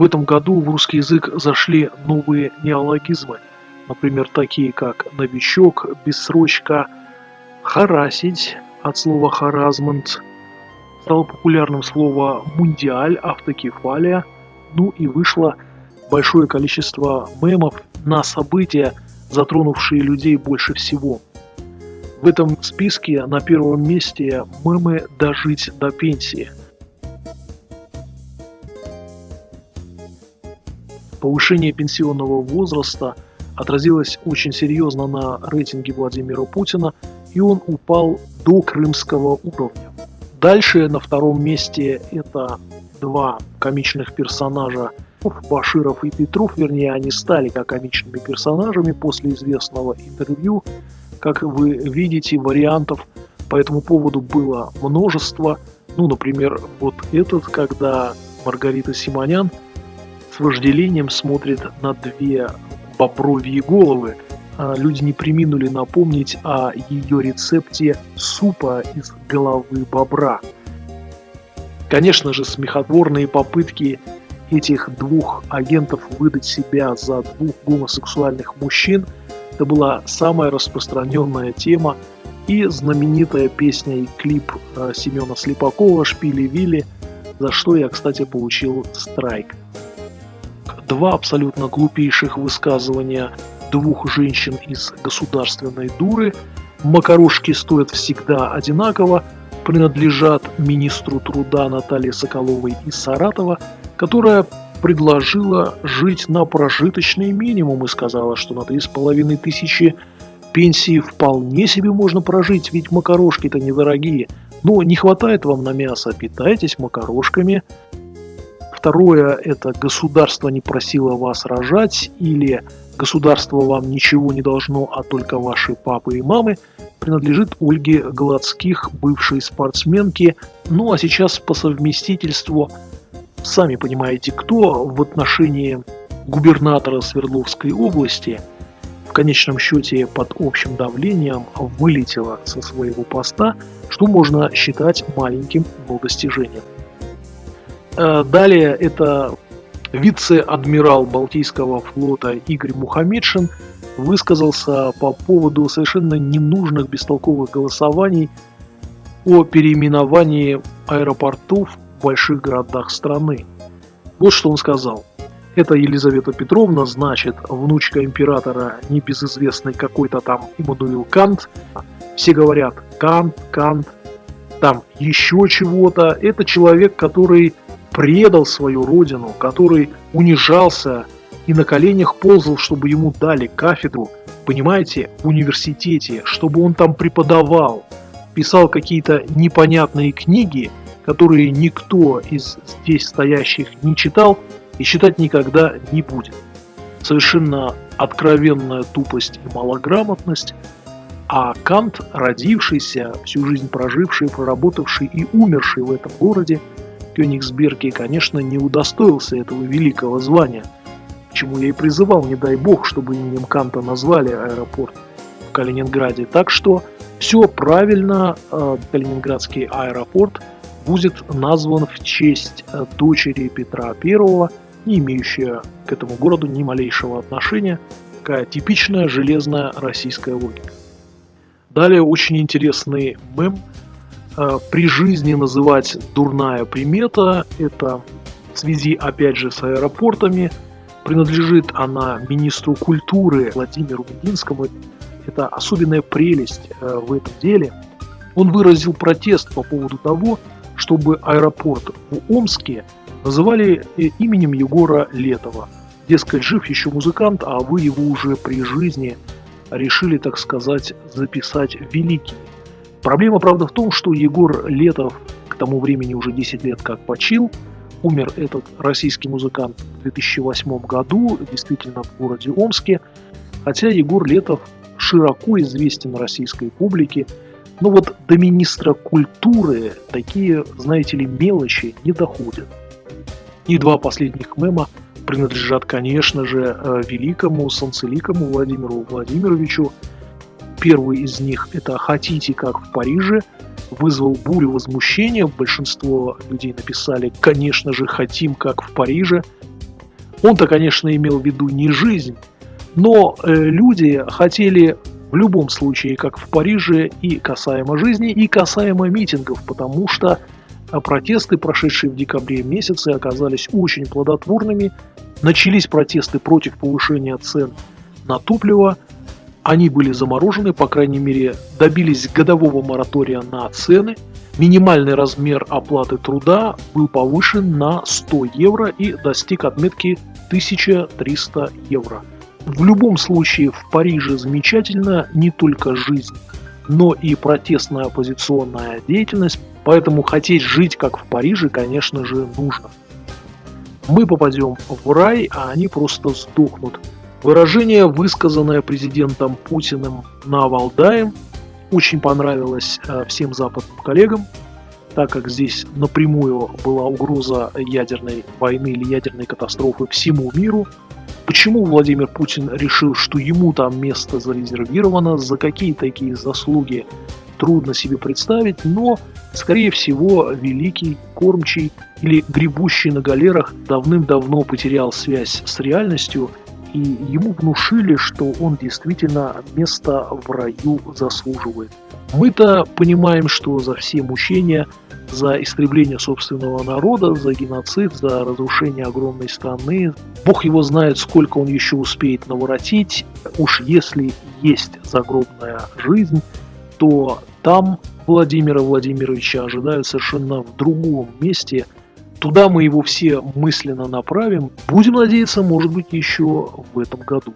В этом году в русский язык зашли новые неологизмы, например, такие как «новичок», «бессрочка», «харасить» от слова «харазмент», стало популярным слово «мундиаль», «автокефалия», ну и вышло большое количество мемов на события, затронувшие людей больше всего. В этом списке на первом месте мемы «Дожить до пенсии». Повышение пенсионного возраста отразилось очень серьезно на рейтинге Владимира Путина, и он упал до крымского уровня. Дальше на втором месте это два комичных персонажа Баширов и Петров, вернее, они стали как комичными персонажами после известного интервью. Как вы видите, вариантов по этому поводу было множество. Ну, например, вот этот, когда Маргарита Симонян вожделением смотрит на две бобровьи головы. А люди не приминули напомнить о ее рецепте супа из головы бобра. Конечно же, смехотворные попытки этих двух агентов выдать себя за двух гомосексуальных мужчин это была самая распространенная тема и знаменитая песня и клип э, Семена Слепакова «Шпили Вилли», за что я, кстати, получил страйк. Два абсолютно глупейших высказывания двух женщин из государственной дуры. Макарошки стоят всегда одинаково, принадлежат министру труда Наталье Соколовой из Саратова, которая предложила жить на прожиточный минимум и сказала, что на 3,5 тысячи пенсии вполне себе можно прожить, ведь макарошки-то недорогие. Но не хватает вам на мясо, питайтесь макарошками. Второе – это государство не просило вас рожать или государство вам ничего не должно, а только ваши папы и мамы, принадлежит Ольге Гладских, бывшей спортсменке, ну а сейчас по совместительству, сами понимаете, кто в отношении губернатора Свердловской области в конечном счете под общим давлением вылетела со своего поста, что можно считать маленьким достижением. Э, далее это Вице-адмирал Балтийского флота Игорь Мухамедшин высказался по поводу совершенно ненужных бестолковых голосований о переименовании аэропортов в больших городах страны. Вот что он сказал. Это Елизавета Петровна, значит, внучка императора, небезызвестный какой-то там Иммануил Кант. Все говорят Кант, Кант, там еще чего-то. Это человек, который предал свою родину, который унижался и на коленях ползал, чтобы ему дали кафедру, понимаете, в университете, чтобы он там преподавал, писал какие-то непонятные книги, которые никто из здесь стоящих не читал и читать никогда не будет. Совершенно откровенная тупость и малограмотность, а Кант, родившийся, всю жизнь проживший, проработавший и умерший в этом городе, Кёнигсберге, конечно, не удостоился этого великого звания, к чему я и призывал, не дай бог, чтобы именем Канта назвали аэропорт в Калининграде. Так что все правильно, э, Калининградский аэропорт будет назван в честь э, дочери Петра I, не имеющая к этому городу ни малейшего отношения, такая типичная железная российская логика. Далее очень интересный мем – при жизни называть дурная примета. Это в связи, опять же, с аэропортами. Принадлежит она министру культуры Владимиру Мединскому. Это особенная прелесть э, в этом деле. Он выразил протест по поводу того, чтобы аэропорт в Омске называли э, именем Егора Летова. Дескать, жив еще музыкант, а вы его уже при жизни решили, так сказать, записать великим. Проблема, правда, в том, что Егор Летов к тому времени уже 10 лет как почил. Умер этот российский музыкант в 2008 году, действительно в городе Омске. Хотя Егор Летов широко известен российской публике, но вот до министра культуры такие, знаете ли, мелочи не доходят. И два последних мема принадлежат, конечно же, э, великому санцеликому Владимиру Владимировичу, Первый из них это «Хотите, как в Париже», вызвал бурю возмущения. Большинство людей написали «Конечно же, хотим, как в Париже». Он-то, конечно, имел в виду не жизнь, но э, люди хотели в любом случае, как в Париже, и касаемо жизни, и касаемо митингов, потому что а, протесты, прошедшие в декабре месяце, оказались очень плодотворными. Начались протесты против повышения цен на топливо. Они были заморожены, по крайней мере, добились годового моратория на цены. Минимальный размер оплаты труда был повышен на 100 евро и достиг отметки 1300 евро. В любом случае в Париже замечательно не только жизнь, но и протестная оппозиционная деятельность, поэтому хотеть жить как в Париже, конечно же, нужно. Мы попадем в рай, а они просто сдохнут. Выражение, высказанное президентом Путиным на Валдае, очень понравилось э, всем западным коллегам, так как здесь напрямую была угроза ядерной войны или ядерной катастрофы всему миру – Почему Владимир Путин решил, что ему там место зарезервировано, за какие такие заслуги, трудно себе представить, но, скорее всего, великий кормчий или гребущий на галерах давным-давно потерял связь с реальностью, и ему внушили, что он действительно место в раю заслуживает. Мы-то понимаем, что за все мучения за истребление собственного народа, за геноцид, за разрушение огромной страны. Бог его знает, сколько он еще успеет наворотить. Уж если есть загробная жизнь, то там Владимира Владимировича ожидают совершенно в другом месте. Туда мы его все мысленно направим. Будем надеяться, может быть, еще в этом году.